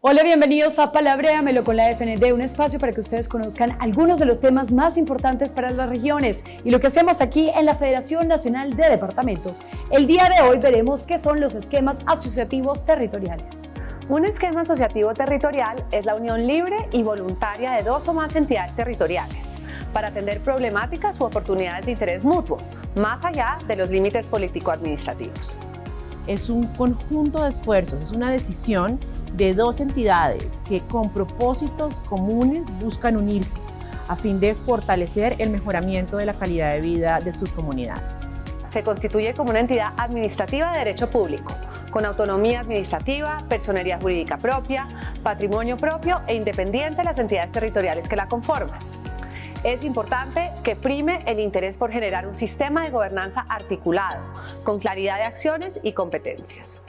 Hola, bienvenidos a Palabréamelo con la FND, un espacio para que ustedes conozcan algunos de los temas más importantes para las regiones y lo que hacemos aquí en la Federación Nacional de Departamentos. El día de hoy veremos qué son los esquemas asociativos territoriales. Un esquema asociativo territorial es la unión libre y voluntaria de dos o más entidades territoriales para atender problemáticas u oportunidades de interés mutuo, más allá de los límites político-administrativos. Es un conjunto de esfuerzos, es una decisión de dos entidades que con propósitos comunes buscan unirse a fin de fortalecer el mejoramiento de la calidad de vida de sus comunidades. Se constituye como una entidad administrativa de derecho público, con autonomía administrativa, personería jurídica propia, patrimonio propio e independiente de las entidades territoriales que la conforman. Es importante que prime el interés por generar un sistema de gobernanza articulado, con claridad de acciones y competencias.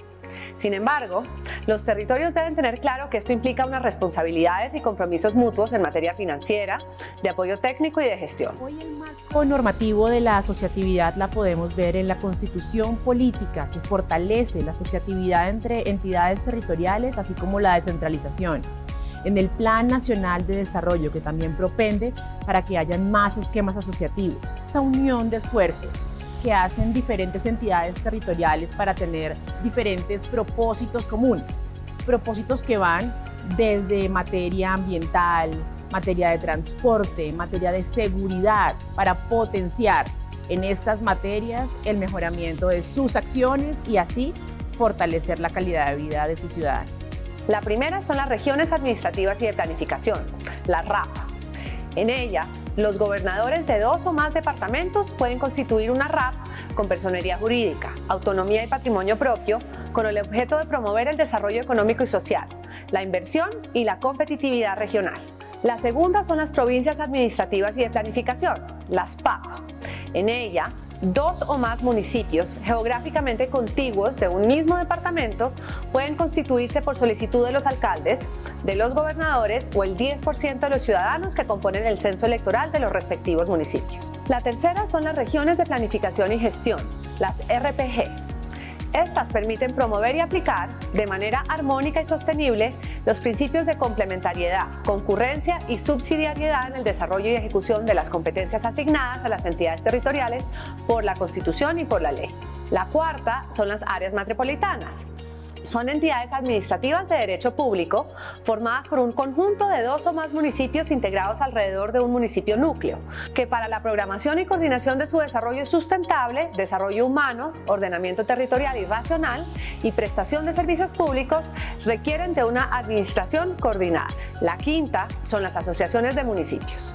Sin embargo, los territorios deben tener claro que esto implica unas responsabilidades y compromisos mutuos en materia financiera, de apoyo técnico y de gestión. Hoy el marco normativo de la asociatividad la podemos ver en la constitución política que fortalece la asociatividad entre entidades territoriales así como la descentralización en el Plan Nacional de Desarrollo, que también propende para que hayan más esquemas asociativos. Esta unión de esfuerzos que hacen diferentes entidades territoriales para tener diferentes propósitos comunes. Propósitos que van desde materia ambiental, materia de transporte, materia de seguridad, para potenciar en estas materias el mejoramiento de sus acciones y así fortalecer la calidad de vida de sus ciudadanos. La primera son las regiones administrativas y de planificación, la RAP. En ella, los gobernadores de dos o más departamentos pueden constituir una RAP con personería jurídica, autonomía y patrimonio propio con el objeto de promover el desarrollo económico y social, la inversión y la competitividad regional. La segunda son las provincias administrativas y de planificación, las PAP. En ella, dos o más municipios geográficamente contiguos de un mismo departamento pueden constituirse por solicitud de los alcaldes, de los gobernadores o el 10% de los ciudadanos que componen el censo electoral de los respectivos municipios. La tercera son las regiones de planificación y gestión, las RPG, estas permiten promover y aplicar de manera armónica y sostenible los principios de complementariedad, concurrencia y subsidiariedad en el desarrollo y ejecución de las competencias asignadas a las entidades territoriales por la Constitución y por la ley. La cuarta son las áreas metropolitanas, son entidades administrativas de derecho público formadas por un conjunto de dos o más municipios integrados alrededor de un municipio núcleo, que para la programación y coordinación de su desarrollo sustentable, desarrollo humano, ordenamiento territorial y racional y prestación de servicios públicos requieren de una administración coordinada. La quinta son las asociaciones de municipios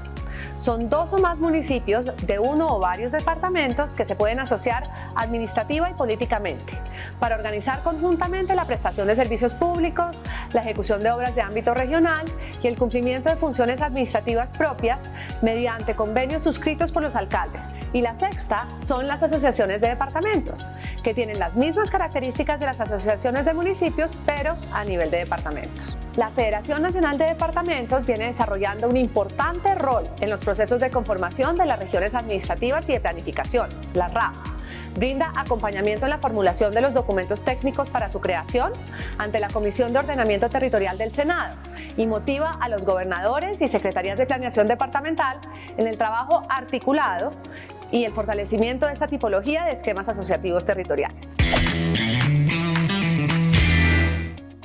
son dos o más municipios de uno o varios departamentos que se pueden asociar administrativa y políticamente para organizar conjuntamente la prestación de servicios públicos, la ejecución de obras de ámbito regional y el cumplimiento de funciones administrativas propias mediante convenios suscritos por los alcaldes. Y la sexta son las asociaciones de departamentos, que tienen las mismas características de las asociaciones de municipios, pero a nivel de departamentos. La Federación Nacional de Departamentos viene desarrollando un importante rol en los procesos de conformación de las regiones administrativas y de planificación, la RAP. Brinda acompañamiento en la formulación de los documentos técnicos para su creación ante la Comisión de Ordenamiento Territorial del Senado y motiva a los gobernadores y secretarías de planeación departamental en el trabajo articulado y el fortalecimiento de esta tipología de esquemas asociativos territoriales.